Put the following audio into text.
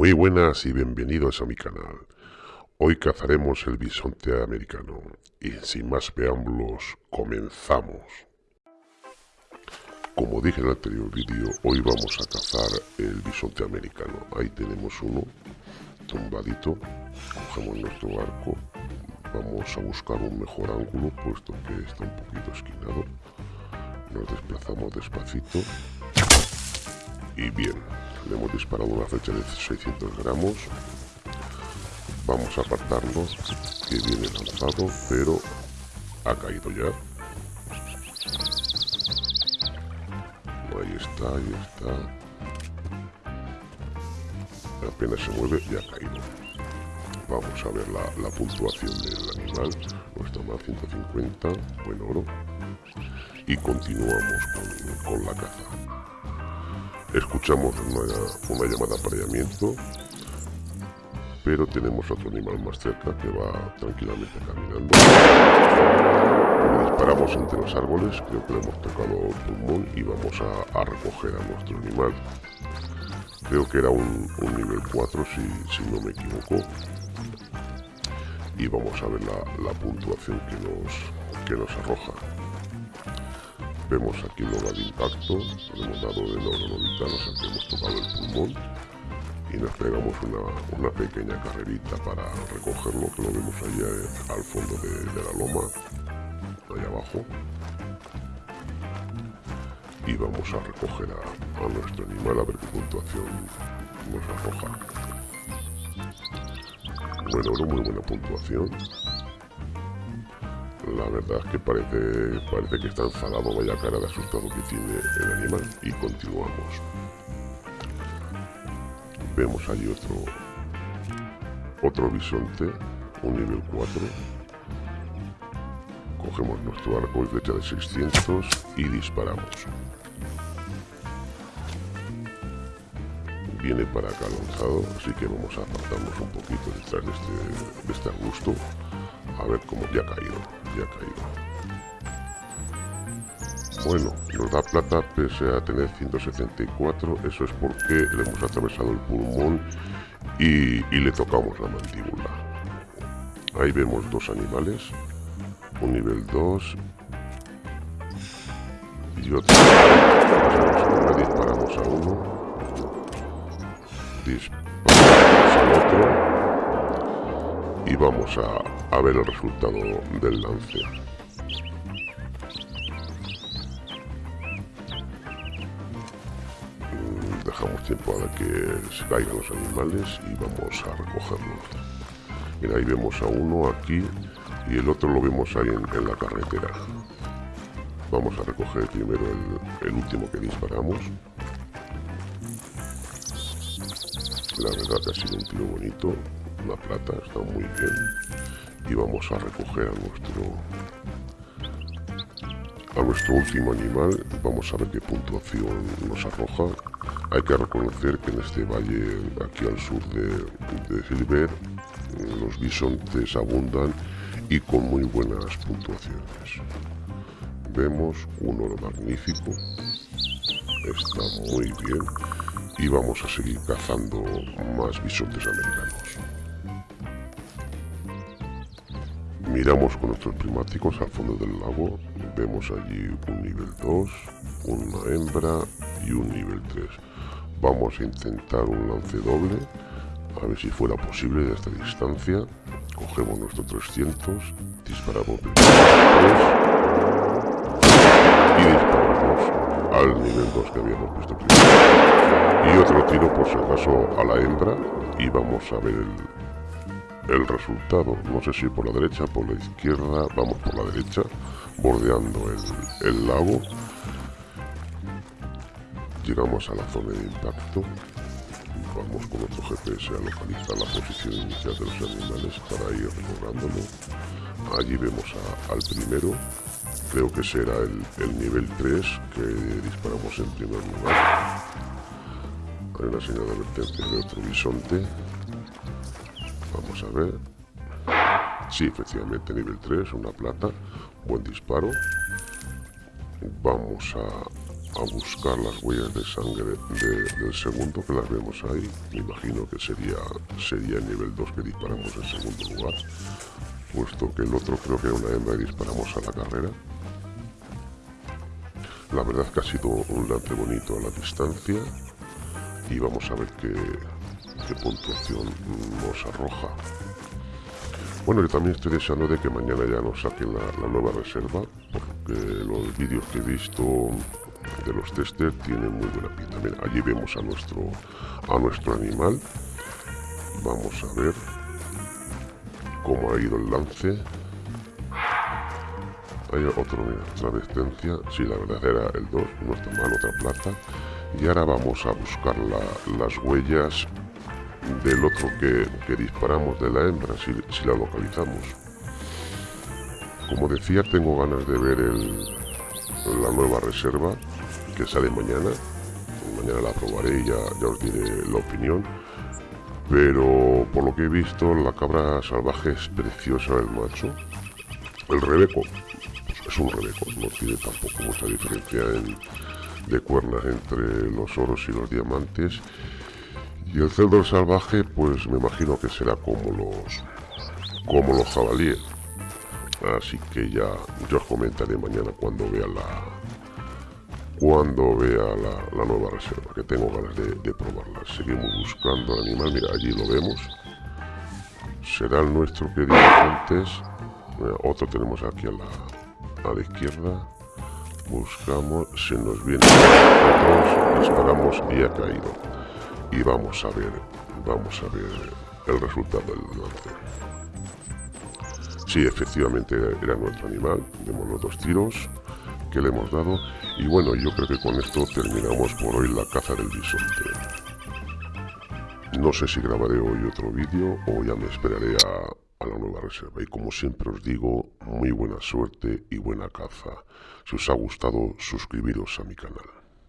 Muy buenas y bienvenidos a mi canal. Hoy cazaremos el bisonte americano y sin más preámbulos, comenzamos. Como dije en el anterior vídeo, hoy vamos a cazar el bisonte americano. Ahí tenemos uno, tumbadito, cogemos nuestro arco, vamos a buscar un mejor ángulo, puesto que está un poquito esquinado. Nos desplazamos despacito y bien, le hemos disparado una flecha de 600 gramos. Vamos a apartarnos que viene lanzado pero ha caído ya. Ahí está, ahí está. Apenas se mueve y ha caído. Vamos a ver la, puntuación del animal. No está mal 150 buen oro. Y continuamos con la caza Escuchamos una, llamada de apareamiento, pero tenemos otro animal más cerca que va tranquilamente caminando. disparamos entre los árboles, creo que le hemos tocado el pulmón y vamos a, recoger a nuestro animal. Creo que era un, nivel 4 si, no me equivoco. Y vamos a ver la, puntuación que nos, que nos arroja. Vemos aquí de impacto, le hemos dado de sea que hemos tocado el pulmón y nos pegamos una, pequeña carrerita para recogerlo, que lo vemos allá eh, al fondo de, la loma, allá abajo. Y vamos a recoger a, a nuestro animal a ver qué puntuación nos arroja. Bueno, una muy buena puntuación. La verdad es que parece, parece que está enfadado, vaya cara de asustado que tiene el animal. Y continuamos. Vemos allí otro, otro bisonte, un nivel 4. Cogemos nuestro arco y flecha de 600 y disparamos. Viene para acá lanzado, así que vamos a apartarnos un poquito detrás de este, de este arbusto a ver cómo ya ha caído, caído. Bueno, nos da plata pese a tener 174, eso es porque le hemos atravesado el pulmón y, le tocamos la mandíbula. Ahí vemos dos animales, un nivel 2 y otro. disparamos a uno, disparamos al otro y vamos a, a ver el resultado del lance. Mm, dejamos tiempo a que se caigan los animales y vamos a recogerlos. Mira, ahí vemos a uno aquí y el otro lo vemos ahí en, la carretera. Vamos a recoger primero el, el último que disparamos. La verdad que ha sido un tiro bonito, la plata está muy bien. Y vamos a recoger a nuestro a nuestro último animal. Vamos a ver qué puntuación nos arroja. Hay que reconocer que en este valle aquí al sur de, de Silver los bisontes abundan y con muy buenas puntuaciones. Vemos un oro magnífico. Está muy bien. Y vamos a seguir cazando más bisontes americanos Miramos con nuestros prismáticos al fondo del lago, vemos allí un nivel 2, una hembra y un nivel 3. Vamos a intentar un lance doble, a ver si fuera posible de esta distancia. Cogemos nuestro 300, disparamos y disparamos al nivel 2 que habíamos puesto primero. Y otro tiro por si acaso a la hembra y vamos a ver el, el resultado. No sé si por la derecha, por la izquierda, vamos por la derecha, bordeando el, lago. Llegamos a la zona de impacto. Vamos con nuestro GPS a localizar la posición inicial de los animales para ir recordándolo. Allí vemos al primero, creo que será el, el, nivel 3 que disparamos en primer lugar. Hay una señal de advertencia de otro bisonte Vamos a ver. Sí, efectivamente, nivel 3, una plata. Buen disparo. Vamos a, a buscar las huellas de sangre del segundo que las vemos ahí. Me imagino que sería, sería el nivel 2 que disparamos en segundo lugar, puesto que el otro creo que era una hembra y disparamos a la carrera. La verdad que ha sido un lance bonito a la distancia y vamos a ver qué, qué puntuación nos arroja. Bueno, yo también estoy deseando de que mañana ya nos saquen la, nueva reserva, porque los vídeos que he visto de los testers tienen muy buena pinta. Mira, allí vemos a nuestro, a nuestro animal. Vamos a ver cómo ha ido el lance. Hay otro, mira, otra resistencia. Sí, la verdad era el 2, no está mal, otra plata. Y ahora vamos a buscar las huellas del otro que, disparamos de la hembra, si, la localizamos. Como decía, tengo ganas de ver la nueva reserva que sale mañana. Mañana la probaré y ya, ya os diré la opinión. Pero por lo que he visto, la cabra salvaje es preciosa el macho. El rebeco es un rebeco, no tiene tampoco mucha diferencia de cuernas entre los oros y los diamantes y el cerdo salvaje, pues me imagino que será como los como los jabalíes. Así que ya yo os comentaré mañana cuando vea la cuando vea la, nueva reserva, que tengo ganas de, probarla. Seguimos buscando al animal, mira, allí lo vemos. Será el nuestro que dije antes. otro tenemos aquí a la, a la izquierda. Buscamos, se nos viene otros, disparamos y ha caído y vamos a ver, vamos a ver el resultado del lance. Sí, efectivamente era nuestro animal, vemos los dos tiros que le hemos dado y bueno, yo creo que con esto terminamos por hoy la caza del bisonte. No sé si grabaré hoy otro vídeo o ya me esperaré a, a la nueva reserva y como siempre os digo, muy buena suerte y buena caza. Si os ha gustado, suscribiros a mi canal.